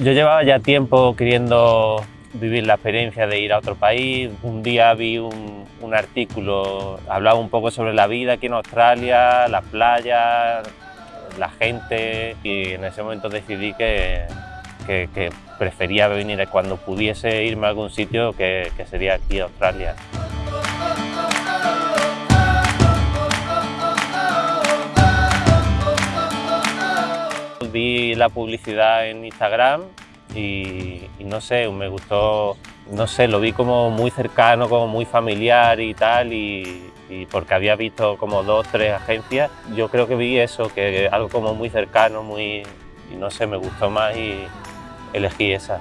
Yo llevaba ya tiempo queriendo vivir la experiencia de ir a otro país. Un día vi un, artículo, hablaba un poco sobre la vida aquí en Australia, las playas, la gente y en ese momento decidí que, prefería venir cuando pudiese irme a algún sitio que, que sería aquí Australia. Vi la publicidad en Instagram y, no sé, me gustó, no sé, lo vi como muy cercano, como muy familiar y tal y, porque había visto como dos, tres agencias, yo creo que vi eso, que algo como muy cercano, muy, y no sé, me gustó más y elegí esa.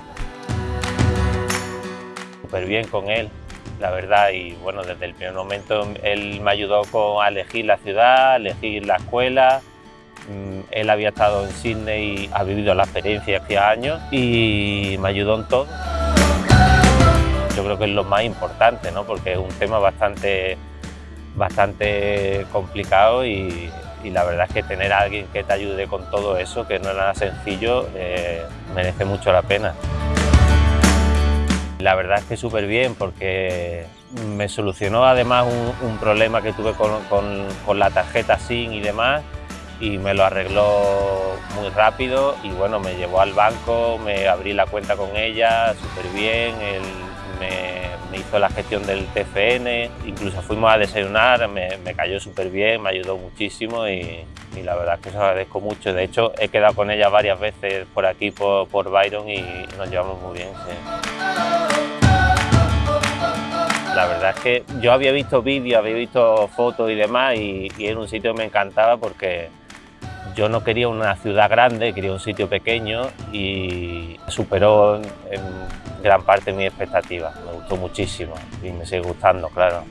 Súper bien con él, la verdad, y bueno, desde el primer momento él me ayudó con, a elegir la ciudad, a elegir la escuela, él había estado en Sydney ha vivido la experiencia hacía años y me ayudó en todo. Yo creo que es lo más importante, ¿no? porque es un tema bastante, bastante complicado y, la verdad es que tener a alguien que te ayude con todo eso, que no es nada sencillo, eh, merece mucho la pena. La verdad es que súper bien porque me solucionó además un, problema que tuve con, con la tarjeta SIM y demás y me lo arregló muy rápido y bueno, me llevó al banco, me abrí la cuenta con ella súper bien, él me, hizo la gestión del TFN, incluso fuimos a desayunar, me, cayó súper bien, me ayudó muchísimo y, la verdad es que se agradezco mucho. De hecho, he quedado con ella varias veces por aquí, por, por Byron y nos llevamos muy bien. La verdad es que yo había visto vídeos, había visto fotos y demás y, y era un sitio que me encantaba porque yo no quería una ciudad grande, quería un sitio pequeño y superó en gran parte mi expectativa. Me gustó muchísimo y me sigue gustando, claro.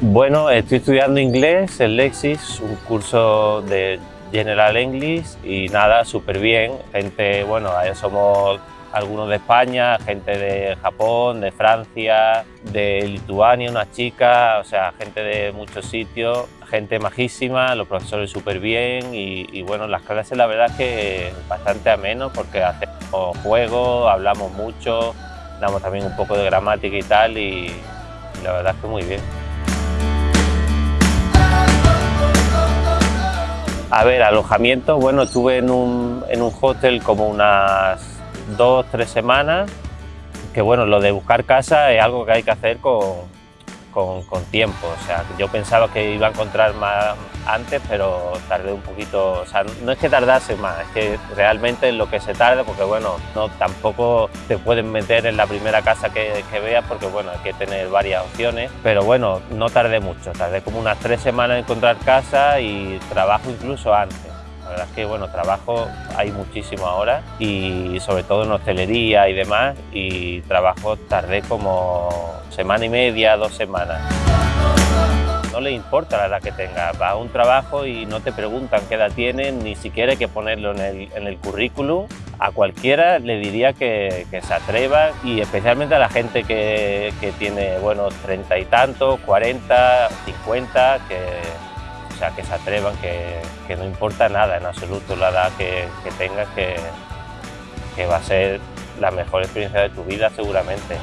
Bueno, estoy estudiando inglés en Lexis, un curso de General English y nada, súper bien. Gente, bueno, somos algunos de España, gente de Japón, de Francia, de Lituania, una chica, o sea, gente de muchos sitios, gente majísima, los profesores súper bien y, bueno, las clases la verdad es que bastante ameno porque hacemos juegos, hablamos mucho, damos también un poco de gramática y tal y, la verdad es que muy bien. A ver, alojamiento, bueno, estuve en un, en un como unas dos, tres semanas, que bueno, lo de buscar casa es algo que hay que hacer con, con, tiempo. O sea, yo pensaba que iba a encontrar más antes, pero tardé un poquito. O sea, no es que tardase más, es que realmente es lo que se tarda, porque bueno, no tampoco te pueden meter en la primera casa que, que veas, porque bueno, hay que tener varias opciones. Pero bueno, no tardé mucho, tardé como unas tres semanas en encontrar casa y trabajo incluso antes. La verdad es que bueno, trabajo hay muchísimo ahora y sobre todo en hostelería y demás y trabajo tardé como semana y media, dos semanas. No le importa la edad que tenga, va a un trabajo y no te preguntan qué edad tienen, ni siquiera hay que ponerlo en el, en el currículum. A cualquiera le diría que, que, se atreva y especialmente a la gente que, que tiene bueno, treinta y tantos, cuarenta, cincuenta, que sea, que se atrevan, que, no importa nada en absoluto la edad que, tengas, que, que va a ser la mejor experiencia de tu vida seguramente.